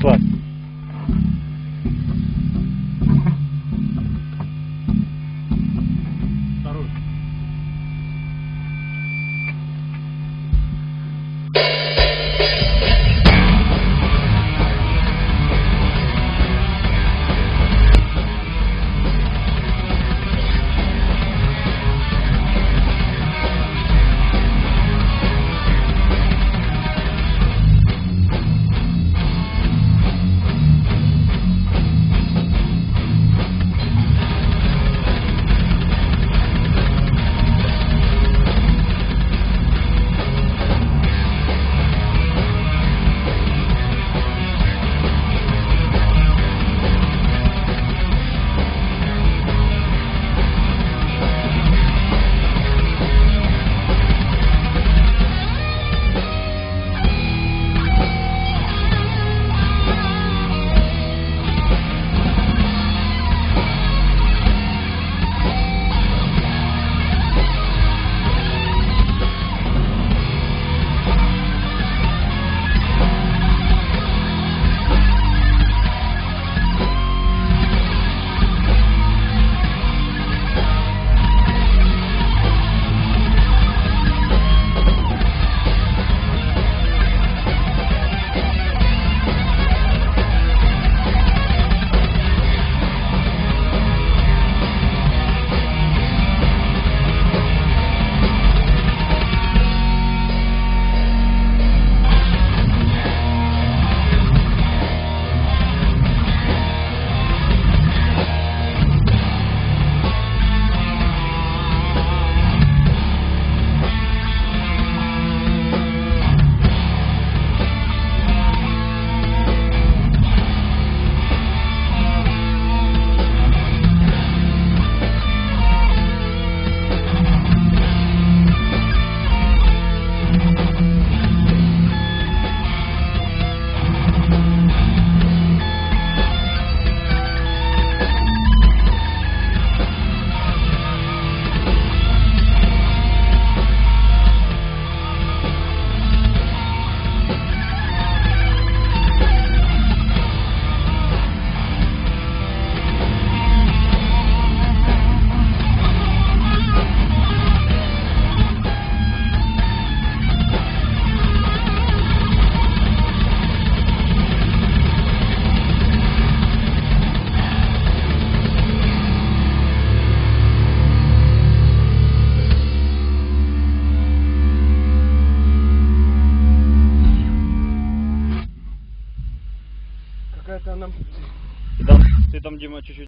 对 Ты там, ты там, Дима, чуть-чуть